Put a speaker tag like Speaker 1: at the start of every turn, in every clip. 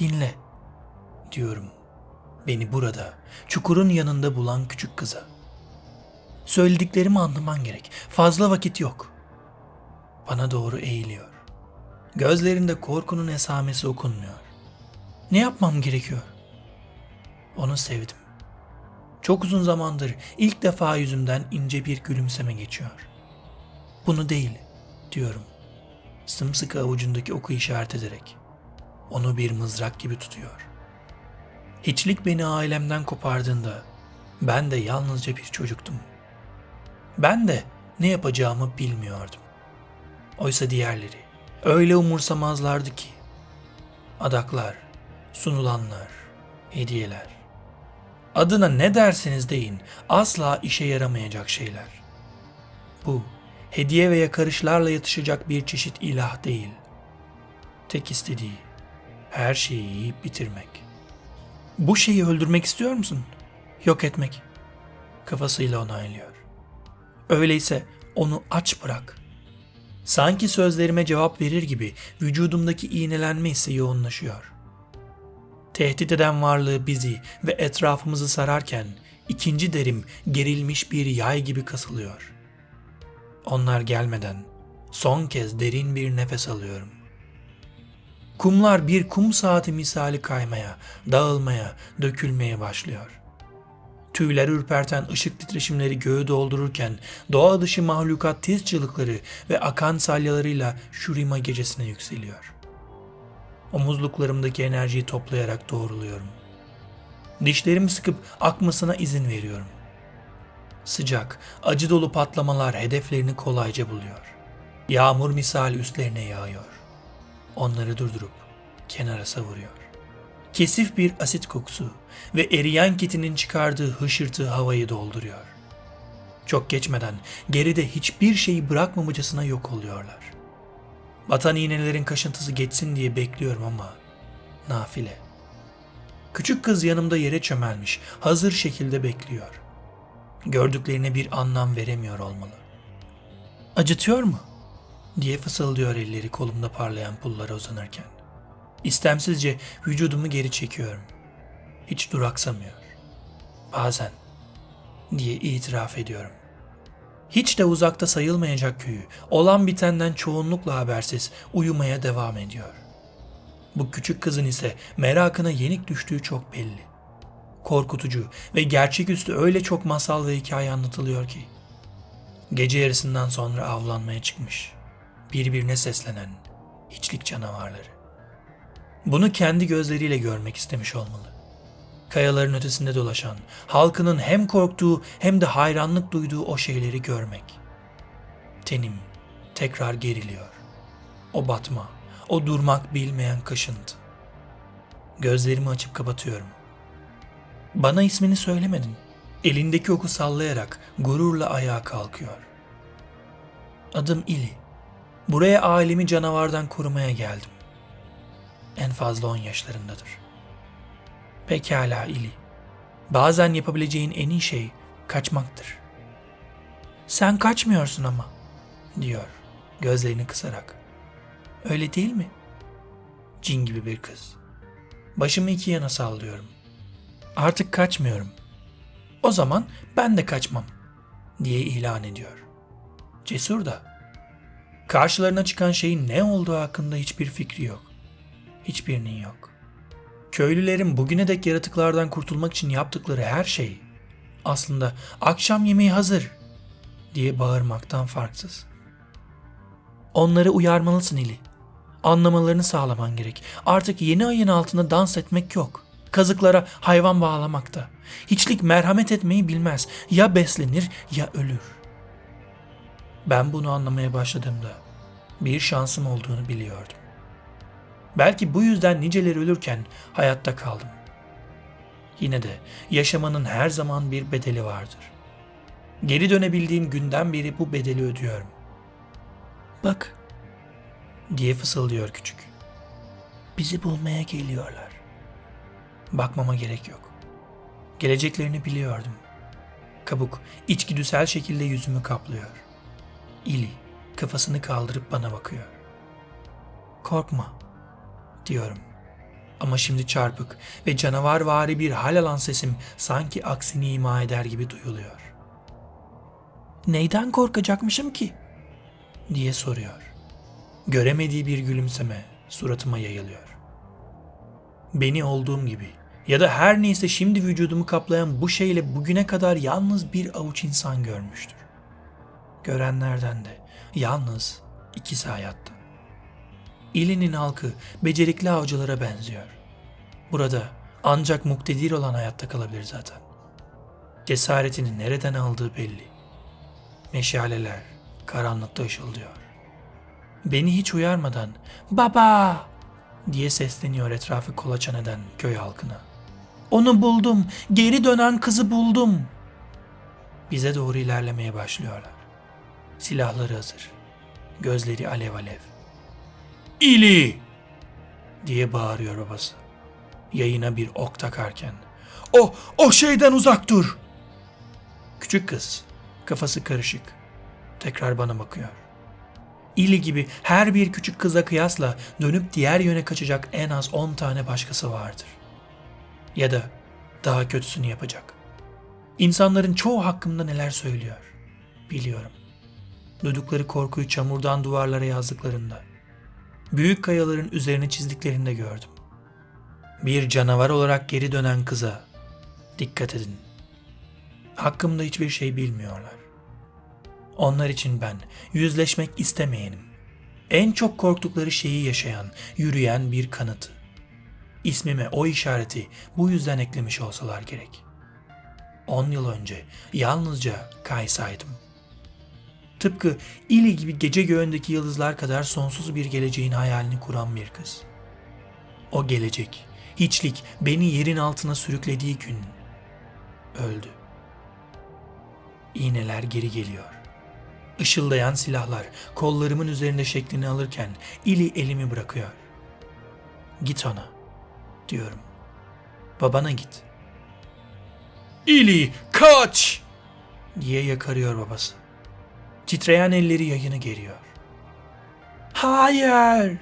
Speaker 1: dinle diyorum. Beni burada, çukurun yanında bulan küçük kıza. Söylediklerimi anlaman gerek. Fazla vakit yok. Bana doğru eğiliyor. Gözlerinde korkunun esamesi okunmuyor. Ne yapmam gerekiyor? Onu sevdim. Çok uzun zamandır ilk defa yüzümden ince bir gülümseme geçiyor. Bunu değil, diyorum. Sımsıkı avucundaki oku işaret ederek. Onu bir mızrak gibi tutuyor. Hiçlik beni ailemden kopardığında ben de yalnızca bir çocuktum. Ben de ne yapacağımı bilmiyordum. Oysa diğerleri öyle umursamazlardı ki. Adaklar, sunulanlar, hediyeler. Adına ne derseniz deyin asla işe yaramayacak şeyler. Bu hediye ve yakarışlarla yatışacak bir çeşit ilah değil. Tek istediği her şeyi yiyip bitirmek. Bu şeyi öldürmek istiyor musun? Yok etmek. Kafasıyla onaylıyor. Öyleyse onu aç bırak. Sanki sözlerime cevap verir gibi vücudumdaki iğnelenme ise yoğunlaşıyor. Tehdit eden varlığı bizi ve etrafımızı sararken ikinci derim gerilmiş bir yay gibi kasılıyor. Onlar gelmeden son kez derin bir nefes alıyorum. Kumlar bir kum saati misali kaymaya, dağılmaya, dökülmeye başlıyor. Tüyler ürperten ışık titreşimleri göğü doldururken doğa dışı mahlukat tiz çığlıkları ve akan salyalarıyla Şurima gecesine yükseliyor. Omuzluklarımdaki enerjiyi toplayarak doğruluyorum. Dişlerimi sıkıp akmasına izin veriyorum. Sıcak, acı dolu patlamalar hedeflerini kolayca buluyor. Yağmur misali üstlerine yağıyor. Onları durdurup kenara savuruyor. Kesif bir asit kokusu ve eriyen kitinin çıkardığı hışırtı havayı dolduruyor. Çok geçmeden geride hiçbir şeyi bırakmamacasına yok oluyorlar. Batan iğnelerin kaşıntısı geçsin diye bekliyorum ama nafile. Küçük kız yanımda yere çömelmiş, hazır şekilde bekliyor. Gördüklerine bir anlam veremiyor olmalı. Acıtıyor mu? Diye fısıldıyor elleri kolumda parlayan pullara uzanırken. İstemsizce vücudumu geri çekiyorum. Hiç duraksamıyor. Bazen diye itiraf ediyorum. Hiç de uzakta sayılmayacak köyü, olan bitenden çoğunlukla habersiz uyumaya devam ediyor. Bu küçük kızın ise merakına yenik düştüğü çok belli. Korkutucu ve gerçeküstü öyle çok masal ve hikaye anlatılıyor ki. Gece yarısından sonra avlanmaya çıkmış. Birbirine seslenen hiçlik canavarları. Bunu kendi gözleriyle görmek istemiş olmalı. Kayaların ötesinde dolaşan, halkının hem korktuğu hem de hayranlık duyduğu o şeyleri görmek. Tenim tekrar geriliyor. O batma, o durmak bilmeyen kaşıntı. Gözlerimi açıp kapatıyorum. Bana ismini söylemedin. Elindeki oku sallayarak gururla ayağa kalkıyor. Adım İli. Buraya ailemi canavardan korumaya geldim. En fazla on yaşlarındadır. Pekala İli. Bazen yapabileceğin en iyi şey kaçmaktır. Sen kaçmıyorsun ama, diyor gözlerini kısarak. Öyle değil mi? Cin gibi bir kız. Başımı iki yana sallıyorum. Artık kaçmıyorum. O zaman ben de kaçmam, diye ilan ediyor. Cesur da. Karşılarına çıkan şeyin ne olduğu hakkında hiçbir fikri yok. Hiçbirinin yok. Köylülerin bugüne dek yaratıklardan kurtulmak için yaptıkları her şey aslında akşam yemeği hazır diye bağırmaktan farksız. Onları uyarmalısın İli. Anlamalarını sağlaman gerek. Artık yeni ayın altında dans etmek yok. Kazıklara hayvan bağlamakta. Hiçlik merhamet etmeyi bilmez. Ya beslenir ya ölür. Ben bunu anlamaya başladığımda bir şansım olduğunu biliyordum. Belki bu yüzden niceleri ölürken hayatta kaldım. Yine de yaşamanın her zaman bir bedeli vardır. Geri dönebildiğim günden beri bu bedeli ödüyorum. Bak, diye fısıldıyor küçük. Bizi bulmaya geliyorlar. Bakmama gerek yok. Geleceklerini biliyordum. Kabuk, içgüdüsel şekilde yüzümü kaplıyor. İli, kafasını kaldırıp bana bakıyor. Korkma, diyorum. Ama şimdi çarpık ve canavarvari bir hal alan sesim sanki aksini ima eder gibi duyuluyor. Neyden korkacakmışım ki? diye soruyor. Göremediği bir gülümseme suratıma yayılıyor. Beni olduğum gibi ya da her neyse şimdi vücudumu kaplayan bu şeyle bugüne kadar yalnız bir avuç insan görmüştür. Görenlerden de yalnız ikisi hayatta. İlinin halkı becerikli avcılara benziyor. Burada ancak muktedir olan hayatta kalabilir zaten. Cesaretini nereden aldığı belli. Meşaleler karanlıkta ışıldıyor. Beni hiç uyarmadan "Baba!" diye sesleniyor etrafı kolaçan eden köy halkına. Onu buldum, geri dönen kızı buldum. Bize doğru ilerlemeye başlıyorlar. Silahları hazır. Gözleri alev alev. İli! diye bağırıyor babası. Yayına bir ok takarken. O, o şeyden uzak dur! Küçük kız, kafası karışık. Tekrar bana bakıyor. İli gibi her bir küçük kıza kıyasla dönüp diğer yöne kaçacak en az 10 tane başkası vardır. Ya da daha kötüsünü yapacak. İnsanların çoğu hakkımda neler söylüyor. Biliyorum. Duydukları korkuyu çamurdan duvarlara yazdıklarında, büyük kayaların üzerine çizdiklerinde gördüm. Bir canavar olarak geri dönen kıza dikkat edin. Hakkımda hiçbir şey bilmiyorlar. Onlar için ben yüzleşmek istemeyenim. En çok korktukları şeyi yaşayan, yürüyen bir kanıtı. İsmime o işareti bu yüzden eklemiş olsalar gerek. On yıl önce yalnızca kaysaydım. Tıpkı ili gibi gece göğündeki yıldızlar kadar sonsuz bir geleceğin hayalini kuran bir kız. O gelecek, hiçlik beni yerin altına sürüklediği gün öldü. İğneler geri geliyor. Işıldayan silahlar kollarımın üzerinde şeklini alırken ili elimi bırakıyor. Git ona, diyorum. Babana git. İli, kaç! diye yakarıyor babası. Titreyen elleri yayını geriyor. Hayır!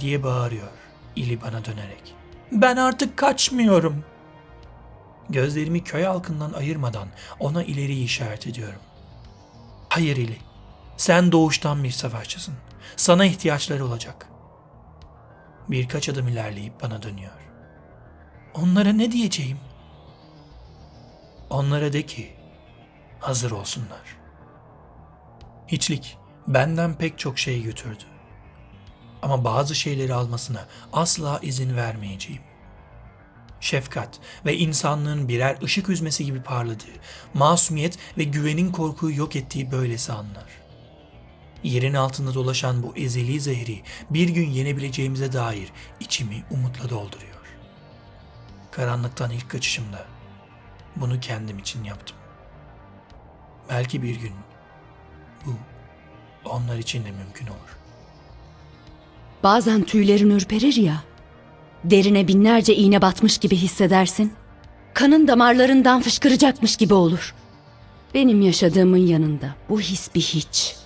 Speaker 1: diye bağırıyor İli bana dönerek. Ben artık kaçmıyorum. Gözlerimi köy halkından ayırmadan ona ileriyi işaret ediyorum. Hayır İli, sen doğuştan bir savaşçısın. Sana ihtiyaçları olacak. Birkaç adım ilerleyip bana dönüyor. Onlara ne diyeceğim? Onlara de ki hazır olsunlar. Hiçlik benden pek çok şey götürdü. Ama bazı şeyleri almasına asla izin vermeyeceğim. Şefkat ve insanlığın birer ışık üzmesi gibi parladığı, masumiyet ve güvenin korkuyu yok ettiği böylesi anlar. Yerin altında dolaşan bu ezeli zehri bir gün yenebileceğimize dair içimi umutla dolduruyor. Karanlıktan ilk kaçışımda bunu kendim için yaptım. Belki bir gün bu onlar için de mümkün olur.
Speaker 2: Bazen tüylerin ürperir ya. Derine binlerce iğne batmış gibi hissedersin. Kanın damarlarından fışkıracakmış gibi olur. Benim yaşadığımın yanında bu his bir hiç.